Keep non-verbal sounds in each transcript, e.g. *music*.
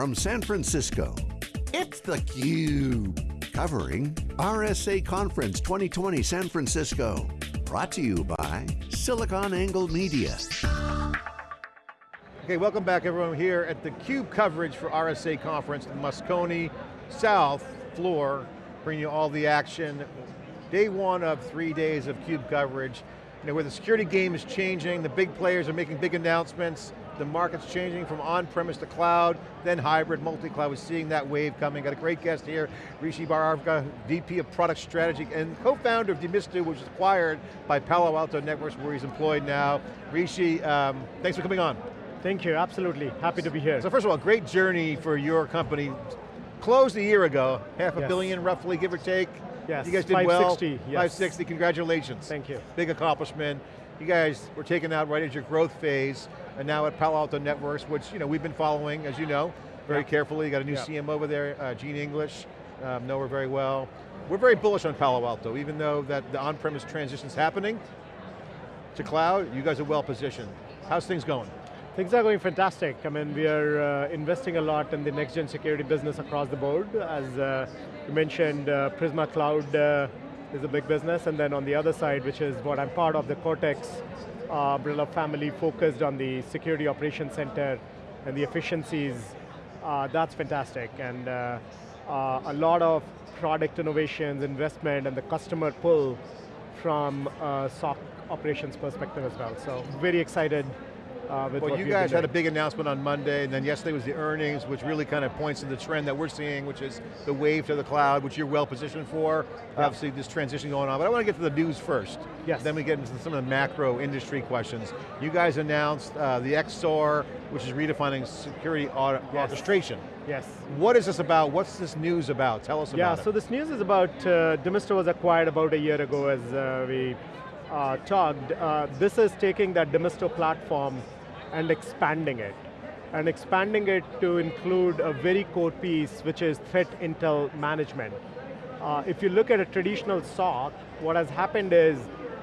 from San Francisco, it's theCUBE. Covering RSA Conference 2020 San Francisco. Brought to you by SiliconANGLE Media. Okay, welcome back everyone here at the CUBE coverage for RSA Conference, the Moscone South floor, bringing you all the action. Day one of three days of CUBE coverage. You know, where the security game is changing, the big players are making big announcements, the market's changing from on-premise to cloud, then hybrid, multi-cloud, we're seeing that wave coming. Got a great guest here, Rishi Bhargava, VP of Product Strategy and co-founder of Demisto, which was acquired by Palo Alto Networks, where he's employed now. Rishi, um, thanks for coming on. Thank you, absolutely. Happy to be here. So first of all, great journey for your company. Closed a year ago, half a yes. billion roughly, give or take. Yes, You guys did 560, well. yes. 560, congratulations. Thank you. Big accomplishment. You guys were taken out right at your growth phase, and now at Palo Alto Networks, which you know we've been following, as you know, very Yeah. carefully. You got a new Yeah. CM over there, uh, Jean English, um, know her very well. We're very bullish on Palo Alto, even though that the on-premise transition's happening to cloud, you guys are well positioned. How's things going? Things are going fantastic. I mean, we are uh, investing a lot in the next-gen security business across the board. As uh, you mentioned, uh, Prisma Cloud uh, is a big business, and then on the other side, which is what I'm part of, the Cortex uh, umbrella family focused on the security operations center and the efficiencies, uh, that's fantastic. And a lot of product innovations, investment, and the customer pull from SOC operations perspective as well. So very excited uh, Well, you guys had a big announcement on Monday, and then yesterday was the earnings, which really kind of points to the trend that we're seeing, which is the wave to the cloud, which you're well positioned for. Yeah. Obviously, this transition going on, but I want to get to the news first. Yes. Then we get into some of the macro industry questions. You guys announced uh, the XSOAR, which is redefining security Yes. orchestration. Yes. What is this about? What's this news about? Tell us Yeah, about so it. Yeah, so this news is about, uh, Demisto was acquired about a year ago as uh, we uh, talked. Uh, this is taking that Demisto platform and expanding it. And expanding it to include a very core piece, which is threat intel management. Uh, if you look at a traditional SOC, what has happened is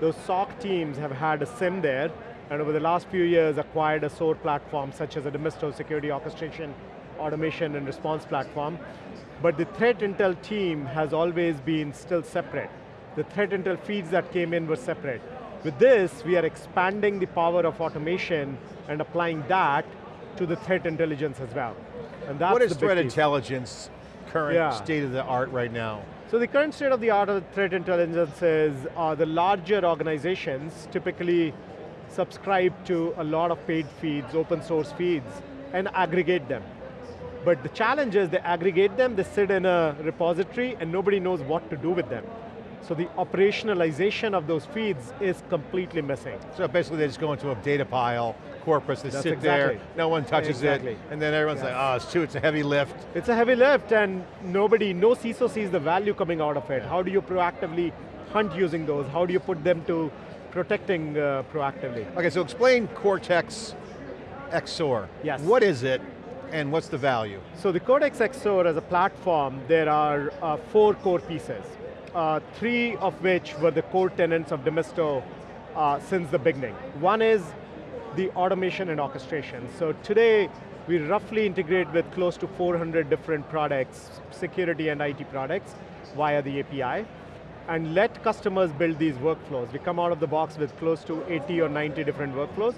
those SOC teams have had a SIEM there, and over the last few years acquired a SOAR platform such as a Demisto security orchestration, automation and response platform. But the threat intel team has always been still separate. The threat intel feeds that came in were separate. With this, we are expanding the power of automation and applying that to the threat intelligence as well. And that's what is the threat piece. intelligence current Yeah. state of the art right now? So the current state of the art of threat intelligence is uh, the larger organizations typically subscribe to a lot of paid feeds, open source feeds, and aggregate them. But the challenge is they aggregate them, they sit in a repository, and nobody knows what to do with them. So the operationalization of those feeds is completely missing. So basically they just go into a data pile, corpus, they That's sit there, no one touches Exactly. it, and then everyone's Yes. like, oh, it's too, it's a heavy lift. It's a heavy lift and nobody, no CISO sees the value coming out of it. How do you proactively hunt using those? How do you put them to protecting uh, proactively? Okay, so explain Cortex XSOAR. Yes. What is it, and what's the value? So the Cortex XSOAR as a platform, there are uh, four core pieces. Uh, three of which were the core tenets of Demisto uh, since the beginning. One is the automation and orchestration. So today, we roughly integrate with close to 400 different products, security and IT products, via the API, and let customers build these workflows. We come out of the box with close to 80 or 90 different workflows.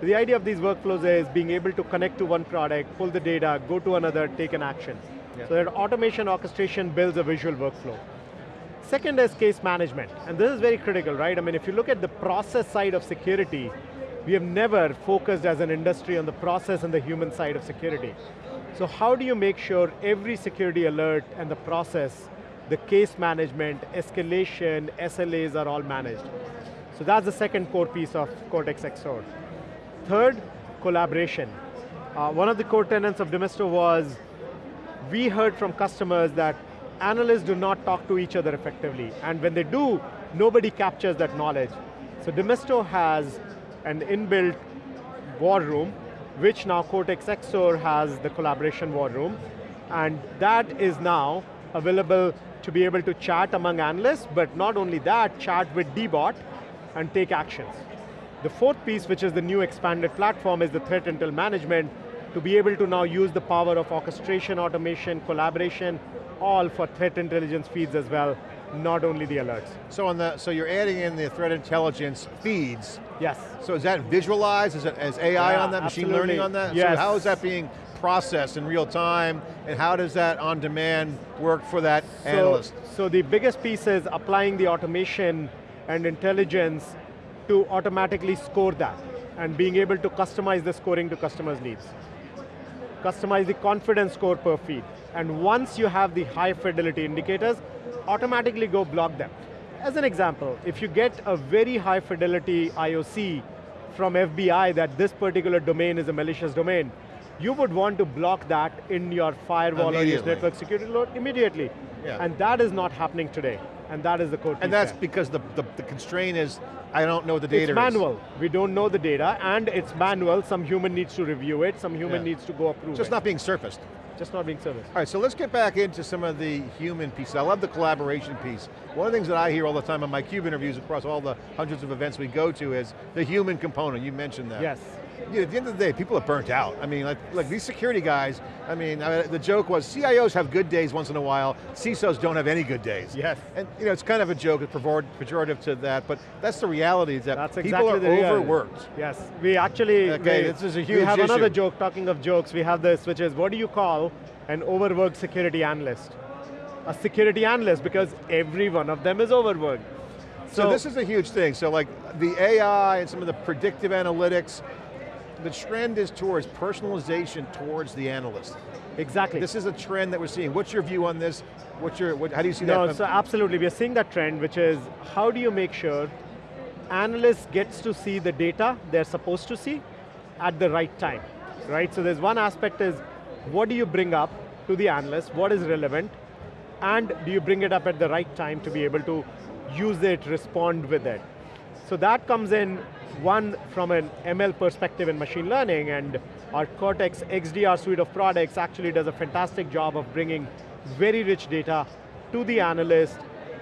The idea of these workflows is being able to connect to one product, pull the data, go to another, take an action. Yeah. So that automation orchestration builds a visual workflow. Second is case management, and this is very critical, right? I mean, if you look at the process side of security, we have never focused as an industry on the process and the human side of security. So how do you make sure every security alert and the process, the case management, escalation, SLAs are all managed? So that's the second core piece of Cortex XSOAR. Third, collaboration. Uh, one of the core tenets of Demisto was, we heard from customers that analysts do not talk to each other effectively, and when they do, nobody captures that knowledge. So Demisto has an inbuilt war room, which now Cortex XSOAR has the collaboration war room, and that is now available to be able to chat among analysts, but not only that, chat with DBot and take actions. The fourth piece, which is the new expanded platform, is the threat intel management, to be able to now use the power of orchestration, automation, collaboration, all for threat intelligence feeds as well, not only the alerts. So on the, so you're adding in the threat intelligence feeds. Yes. So is that visualized? Is it as AI Yeah, on that, machine absolutely. learning on that? Yes. So how is that being processed in real time, and how does that on demand work for that So, analyst? so the biggest piece is applying the automation and intelligence to automatically score that and being able to customize the scoring to customers' needs. Customize the confidence score per feed. And once you have the high fidelity indicators, automatically go block them. As an example, if you get a very high fidelity IOC from FBI that this particular domain is a malicious domain, you would want to block that in your firewall or your network security load immediately. Yeah. And that is not happening today. And that is the code And that's there. because the, the, the constraint is, I don't know the data It's is. manual. We don't know the data, and it's manual. Some human needs to review it. Some human Yeah. needs to go approve Just it. not being surfaced. Just not being serviced. All right, so let's get back into some of the human pieces. I love the collaboration piece. One of the things that I hear all the time in my CUBE interviews across all the hundreds of events we go to is the human component, you mentioned that. Yes. Yeah, at the end of the day, people are burnt out. I mean, like, like these security guys, I mean, uh, the joke was CIOs have good days once in a while, CISOs don't have any good days. Yes. And you know, it's kind of a joke, it's pejorative to that, but that's the reality, is that That's people exactly are overworked. Yes, we actually, Okay, we, this is a huge we have another joke, talking of jokes, we have this, which is, what do you call an overworked security analyst? A security analyst, because every one of them is overworked. So, this is a huge thing. So like the AI and some of the predictive analytics, the trend is towards personalization towards the analyst. exactly. This is a trend that we're seeing. What's your view on this? What's your, what, how do you see No, that? so absolutely, we are seeing that trend, which is how do you make sure analysts gets to see the data they're supposed to see at the right time, right? So there's one aspect is, what do you bring up to the analyst, what is relevant, and do you bring it up at the right time to be able to use it, respond with it. So that comes in, one, from an ML perspective in machine learning, and our Cortex XDR suite of products actually does a fantastic job of bringing very rich data to the analyst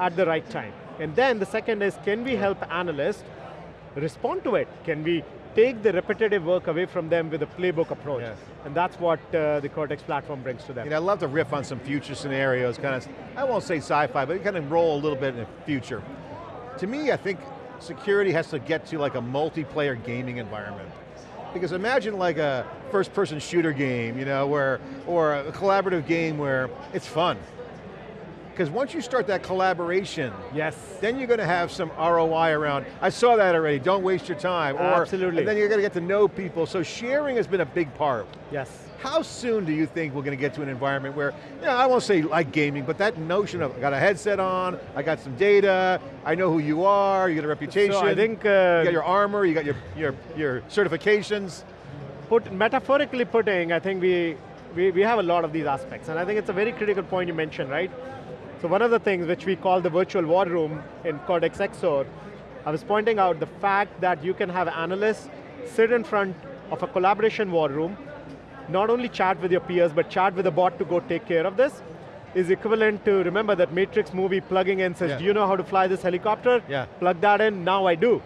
at the right time. And then the second is, can we help analysts respond to it? Can we take the repetitive work away from them with a playbook approach? Yes. And that's what uh, the Cortex platform brings to them. You know, I'd love to riff on some future scenarios, kind of, I won't say sci-fi, but kind of roll a little bit in the future. To me, I think security has to get to like a multiplayer gaming environment. Because imagine like a first person shooter game, you know, where, or a collaborative game where it's fun. Because once you start that collaboration, yes. then you're going to have some ROI around, I saw that already, don't waste your time. Or, Absolutely. And then you're going to get to know people, so sharing has been a big part. Yes. How soon do you think we're going to get to an environment where, you know, I won't say like gaming, but that notion of, I got a headset on, I got some data, I know who you are, you got a reputation, So I think, you uh, got your armor, you got your, your, your certifications. put, metaphorically putting, I think we, we, we have a lot of these aspects, and I think it's a very critical point you mentioned, right? So one of the things which we call the virtual war room in Cortex XSOAR, I was pointing out the fact that you can have analysts sit in front of a collaboration war room, not only chat with your peers, but chat with a bot to go take care of this, is equivalent to, remember that Matrix movie plugging in says, Yeah. do you know how to fly this helicopter? Yeah. Plug that in, now I do.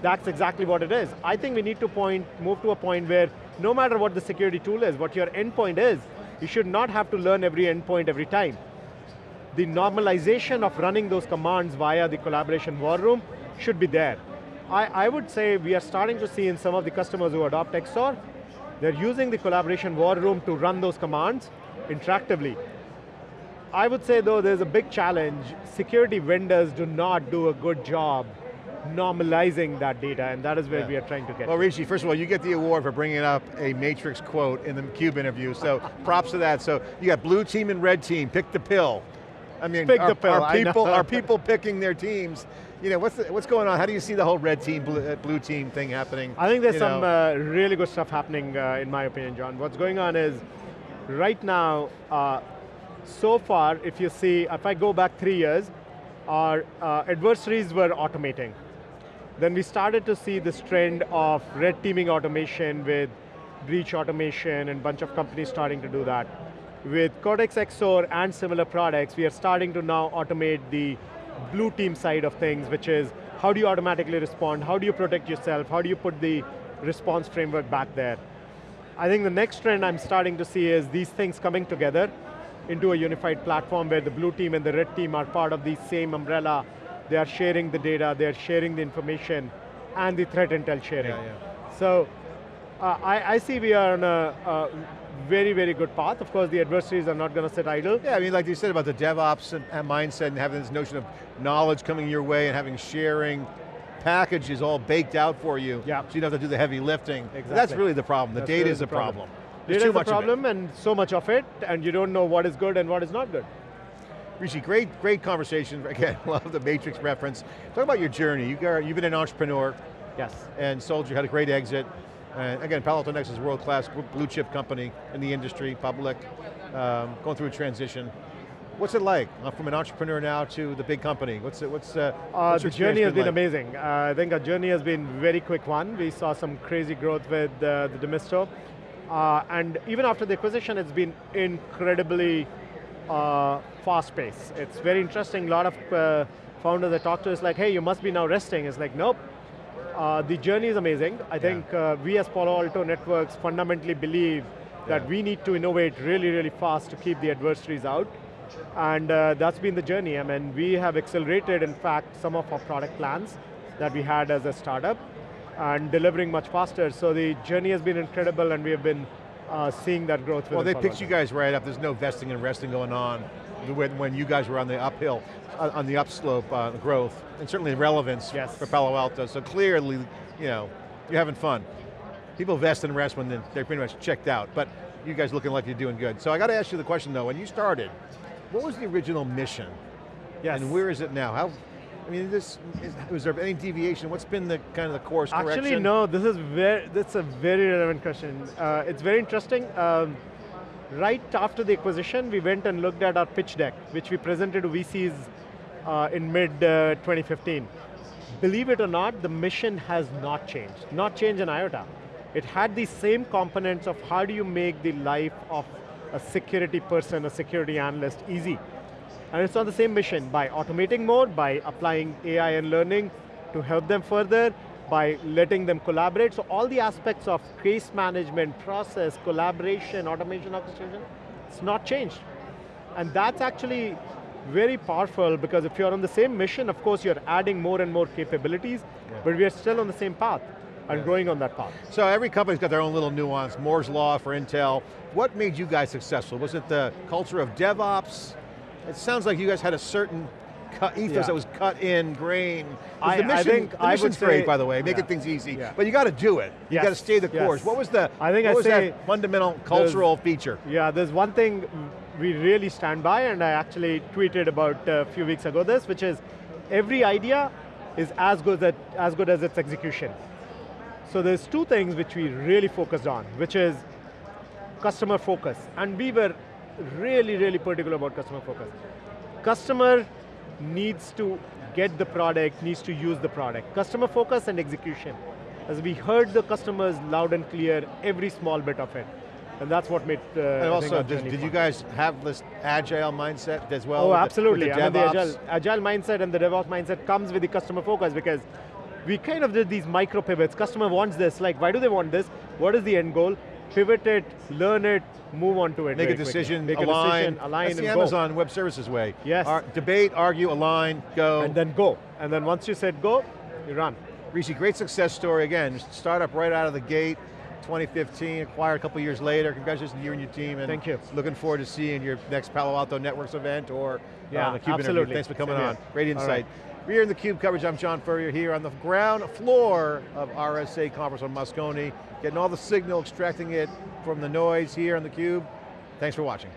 That's exactly what it is. I think we need to point, move to a point where no matter what the security tool is, what your endpoint is, you should not have to learn every endpoint every time. The normalization of running those commands via the collaboration war room should be there. I, I would say we are starting to see in some of the customers who adopt XSOAR, they're using the collaboration war room to run those commands interactively. I would say though there's a big challenge, security vendors do not do a good job normalizing that data and that is where Yeah. we are trying to get Well. Rishi, first of all, you get the award for bringing up a Matrix quote in the CUBE interview, so *laughs* props to that. So you got blue team and red team, pick the pill. I mean, Pick are, pill, are people, are people picking their teams? You know, what's, the, what's going on? How do you see the whole red team, blue, uh, blue team thing happening? I think there's You some uh, really good stuff happening uh, in my opinion, John. What's going on is, right now, uh, so far, if you see, if I go back three years, our uh, adversaries were automating. Then we started to see this trend of red teaming automation with breach automation and bunch of companies starting to do that. With Cortex XSOAR and similar products, we are starting to now automate the blue team side of things, which is how do you automatically respond, how do you protect yourself, how do you put the response framework back there. I think the next trend I'm starting to see is these things coming together into a unified platform where the blue team and the red team are part of the same umbrella. They are sharing the data, they are sharing the information, and the threat intel sharing. Yeah, yeah. So, uh, I, I, see we are on a, a, very, very good path. Of course, the adversaries are not going to sit idle. Yeah, I mean, like you said about the DevOps and, and mindset and having this notion of knowledge coming your way and having sharing, packages all baked out for you, yeah. so you don't have to do the heavy lifting. Exactly. That's really the problem. The That's data really is the problem. problem. There's data too is the problem and so much of it, and you don't know what is good and what is not good. Rishi, great, great conversation. *laughs* Again, love the Matrix reference. Talk about your journey. You got, you've been an entrepreneur. Yes. And sold, you had a great exit. And again, Palo Alto Networks is a world-class blue chip company in the industry, public, um, going through a transition. What's it like uh, from an entrepreneur now to the big company? What's it, what's, uh, uh what's The journey has been like? amazing. Uh, I think our journey has been very quick one. We saw some crazy growth with uh, the Demisto. Uh, and even after the acquisition, it's been incredibly uh, fast pace. It's very interesting. A lot of uh, founders I talk to is like, hey, you must be now resting. It's like, nope. Uh, the journey is amazing. I think uh, we as Palo Alto Networks fundamentally believe that yeah. we need to innovate really, really fast to keep the adversaries out. And uh, that's been the journey. I mean, we have accelerated, in fact, some of our product plans that we had as a startup and delivering much faster. So the journey has been incredible and we have been uh, seeing that growth. Well, they picked you guys right up. There's no vesting and resting going on when, when you guys were on the uphill, uh, on the upslope uh, growth, and certainly relevance yes. for Palo Alto. So clearly, you know, you're having fun. People vest and rest when they're pretty much checked out, but you guys looking like you're doing good. So I got to ask you the question though, when you started, what was the original mission? Yes. And where is it now? How, I mean, this is, was there any deviation? What's been the kind of the course Actually, correction? no. This is very. That's a very relevant question. Uh, it's very interesting. Um, right after the acquisition, we went and looked at our pitch deck, which we presented to VCs uh, in mid uh, 2015. Believe it or not, the mission has not changed. Not changed in iota. It had the same components of how do you make the life of a security person, a security analyst easy. And it's on the same mission by automating more, by applying AI and learning to help them further, by letting them collaborate. So all the aspects of case management, process, collaboration, automation, orchestration, it's not changed. And that's actually very powerful because if you're on the same mission, of course you're adding more and more capabilities, yeah. but we are still on the same path and yeah. growing on that path. So every company's got their own little nuance, Moore's Law for Intel. What made you guys successful? Was it the culture of DevOps? It sounds like you guys had a certain cut, ethos yeah. that was cut in, grain. I, the mission, I think the mission's say, great, by the way, making yeah. things easy. Yeah. But you got to do it. You yes. got to stay the course. Yes. What was the, I think what I was say that fundamental cultural feature? Yeah, there's one thing we really stand by, and I actually tweeted about a few weeks ago this, which is every idea is as good, as, as good as its execution. So there's two things which we really focused on, which is customer focus. And we were really, really particular about customer focus. Customer needs to get the product, needs to use the product. Customer focus and execution. As we heard the customers loud and clear, every small bit of it. And that's what made uh, And also, did, did you guys have this agile mindset as well? Oh, absolutely. The, the I mean, the agile, agile mindset and the DevOps mindset comes with the customer focus because we kind of did these micro pivots. Customer wants this, like why do they want this? What is the end goal? Pivot it, learn it, move on to it. Make a decision, Make align. A decision, align That's the Amazon go. Web Services way. Yes. Ar debate, argue, align, go. And then go. And then once you said go, you run. Rishi, great success story. Again, startup right out of the gate, 2015, acquired a couple years later. Congratulations to you and your team. And Thank you. Looking forward to seeing your next Palo Alto Networks event or yeah, uh, the CUBE absolutely. interview. Thanks for coming Same on. Great insight. We're here in the CUBE coverage. I'm John Furrier here on the ground floor of RSA conference on Moscone, getting all the signal, extracting it from the noise here on the CUBE. Thanks for watching.